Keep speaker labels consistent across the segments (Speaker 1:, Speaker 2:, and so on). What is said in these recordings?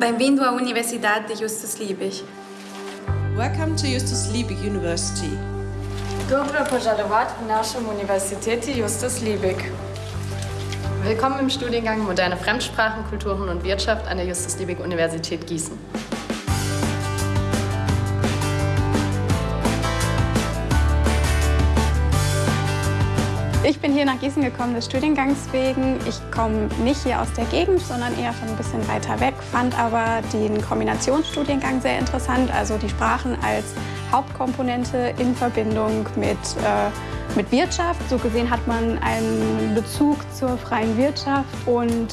Speaker 1: Bem-vindo à Universidade de Justus Liebig.
Speaker 2: Welcome to Justus Liebig University.
Speaker 3: Dobro požalovat v našem Universität Justus Liebig.
Speaker 4: Willkommen im Studiengang Moderne Fremdsprachen, Kulturen und Wirtschaft an der Justus Liebig Universität Gießen.
Speaker 5: Ich bin hier nach Gießen gekommen des Studiengangs wegen. Ich komme nicht hier aus der Gegend, sondern eher schon ein bisschen weiter weg, fand aber den Kombinationsstudiengang sehr interessant, also die Sprachen als Hauptkomponente in Verbindung mit, äh, mit Wirtschaft. So gesehen hat man einen Bezug zur freien Wirtschaft und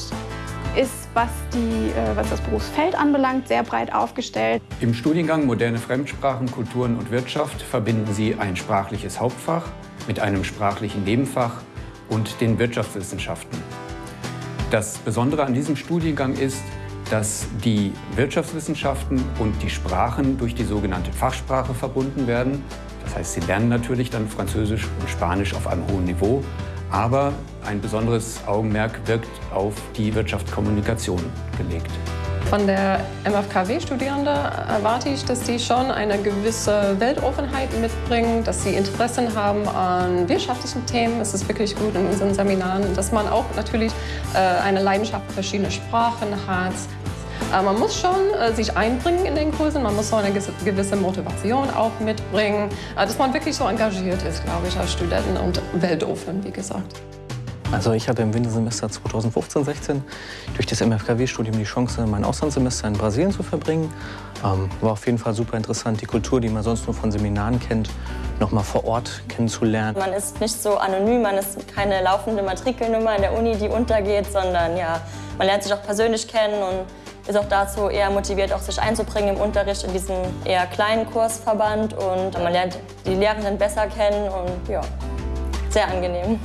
Speaker 5: ist, was, die, äh, was das Berufsfeld anbelangt, sehr breit aufgestellt.
Speaker 6: Im Studiengang Moderne Fremdsprachen, Kulturen und Wirtschaft verbinden Sie ein sprachliches Hauptfach mit einem sprachlichen Nebenfach und den Wirtschaftswissenschaften. Das Besondere an diesem Studiengang ist, dass die Wirtschaftswissenschaften und die Sprachen durch die sogenannte Fachsprache verbunden werden. Das heißt, Sie lernen natürlich dann Französisch und Spanisch auf einem hohen Niveau, aber ein besonderes Augenmerk wirkt auf die Wirtschaftskommunikation gelegt.
Speaker 7: Von der MFKW-Studierende erwarte ich, dass sie schon eine gewisse Weltoffenheit mitbringen, dass sie Interessen haben an wirtschaftlichen Themen. Es ist wirklich gut in unseren Seminaren, dass man auch natürlich äh, eine Leidenschaft für verschiedene Sprachen hat. Äh, man muss schon äh, sich einbringen in den Kursen, man muss so eine gewisse Motivation auch mitbringen, dass man wirklich so engagiert ist, glaube ich, als Studenten und weltoffen, wie gesagt.
Speaker 8: Also ich hatte im Wintersemester 2015-16 durch das MFKW-Studium die Chance, mein Auslandssemester in Brasilien zu verbringen. Ähm, war auf jeden Fall super interessant, die Kultur, die man sonst nur von Seminaren kennt, noch mal vor Ort kennenzulernen.
Speaker 9: Man ist nicht so anonym, man ist keine laufende Matrikelnummer in der Uni, die untergeht, sondern ja, man lernt sich auch persönlich kennen und ist auch dazu eher motiviert, auch sich einzubringen im Unterricht in diesem eher kleinen Kursverband und man lernt die Lehrenden besser kennen und ja, sehr angenehm.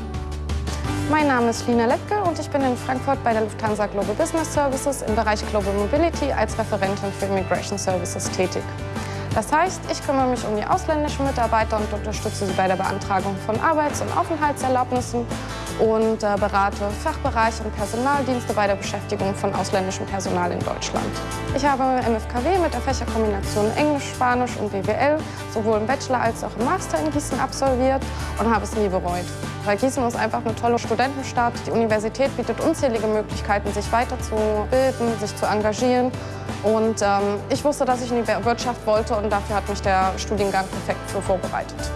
Speaker 10: Mein Name ist Lina Lepke und ich bin in Frankfurt bei der Lufthansa Global Business Services im Bereich Global Mobility als Referentin für Immigration Services tätig. Das heißt, ich kümmere mich um die ausländischen Mitarbeiter und unterstütze sie bei der Beantragung von Arbeits- und Aufenthaltserlaubnissen und äh, berate Fachbereiche und Personaldienste bei der Beschäftigung von ausländischem Personal in Deutschland. Ich habe MFKW mit der Fächerkombination Englisch, Spanisch und BWL sowohl im Bachelor als auch im Master in Gießen absolviert und habe es nie bereut. Weil Gießen ist einfach eine tolle Studentenstadt. Die Universität bietet unzählige Möglichkeiten, sich weiterzubilden, sich zu engagieren. Und ähm, ich wusste, dass ich in die Wirtschaft wollte und dafür hat mich der Studiengang perfekt für vorbereitet.